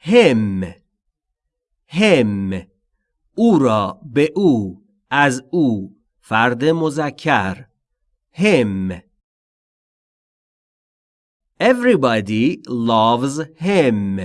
him him او را به او از او فرد مذکر him Everybody loves him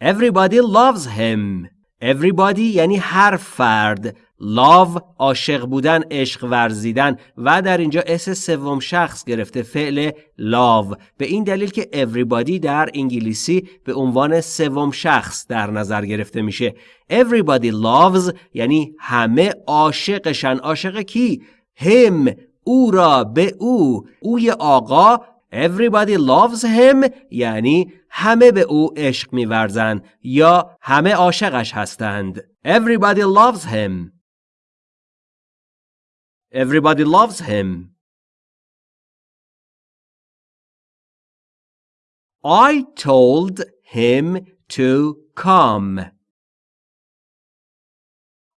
Everybody loves him Everybody یعنی هر فرد love عاشق بودن عشق ورزیدن و در اینجا اس سوم شخص گرفته فعل love. به این دلیل که everybody در انگلیسی به عنوان سوم شخص در نظر گرفته میشه. Everybody loves یعنی همه عاشقشن. عاشق کی؟ Him. او را به او. اوی آقا. Everybody loves him یعنی همه به او عشق میورزند یا همه عاشقش هستند. Everybody loves him. Everybody loves him. I told him to come.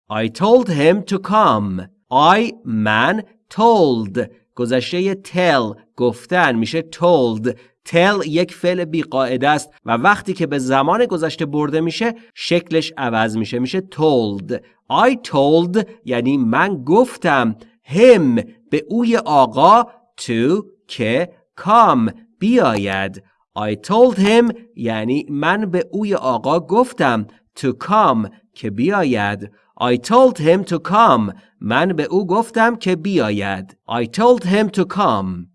I told him to come. I man told گذشته tell گفتن میشه told tell یک فعل بیقاعده است و وقتی که به زمان گذشته برده میشه شکلش عوض میشه میشه told I told یعنی من گفتم him به اوی آقا to که come بیاید I told him یعنی من به اوی آقا گفتم to come که بیاید I told him to come من به او گفتم که بیاید I told him to come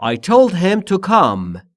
I told him to come